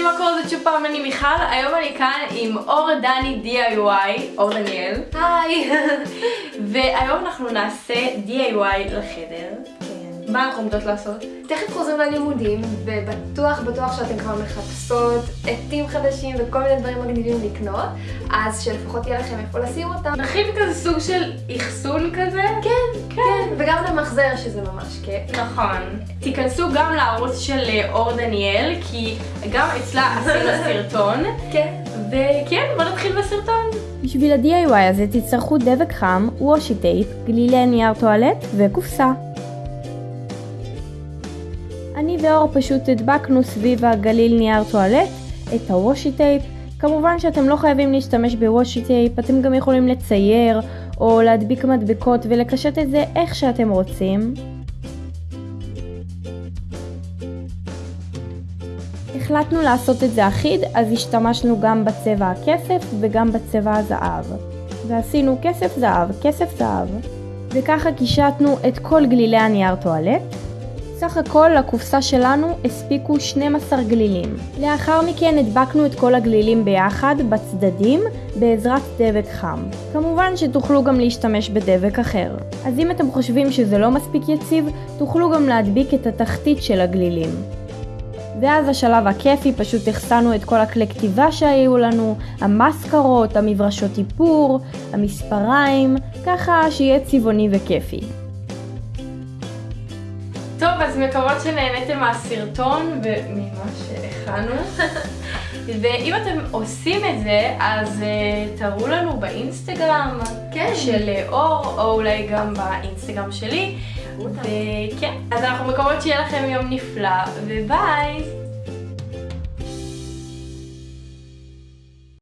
אנשים, מה קורה? זאת שוב פעם אני מיכל, היום אני כאן עם אור דני DIY, אור דניאל. היי. והיום אנחנו נעשה DIY לחדר. כן. מה אנחנו עומדות לעשות? תכף חוזרים ללימודים, ובטוח בטוח שאתם כבר מחפשות עטים חדשים וכל מיני דברים מגניבים לקנות, אז שלפחות יהיה לכם איפה לשים אותם. נכין כזה סוג של אחסון כזה? כן, וגם למחזר שזה ממש כיף. נכון. תיכנסו גם לערוץ של אה, אור דניאל, כי גם אצלה עשינו סרטון. כן. וכן, בוא נתחיל בסרטון. בשביל ה-DIY הזה תצטרכו דבק חם, washi tape, גלילי נייר טואלט וקופסה. אני ואור פשוט הדבקנו סביב הגליל נייר טואלט את ה washi tape. כמובן שאתם לא חייבים להשתמש ב washi tape, אתם גם יכולים לצייר או להדביק מדבקות ולקשט את זה איך שאתם רוצים. החלטנו לעשות את זה אחיד, אז השתמשנו גם בצבע הכסף וגם בצבע הזהב. ועשינו כסף זהב, כסף זהב. וככה קישטנו את כל גלילי הנייר טואלט. סך הכל לקופסה שלנו הספיקו 12 גלילים. לאחר מכן הדבקנו את כל הגלילים ביחד בצדדים בעזרת דבק חם. כמובן שתוכלו גם להשתמש בדבק אחר. אז אם אתם חושבים שזה לא מספיק יציב, תוכלו גם להדביק את התחתית של הגלילים. ואז השלב הכיפי, פשוט החסנו את כל הכלי כתיבה שהיו לנו, המסקרות, המברשות איפור, המספריים, ככה שיהיה צבעוני וכיפי. טוב, אז מקוות שנהניתם מהסרטון וממה שהכנו. ואם אתם עושים את זה, אז uh, תראו לנו באינסטגרם כן. של אה, אור, או אולי גם באינסטגרם שלי. וכן, אז אנחנו מקוות שיהיה לכם יום נפלא, וביי!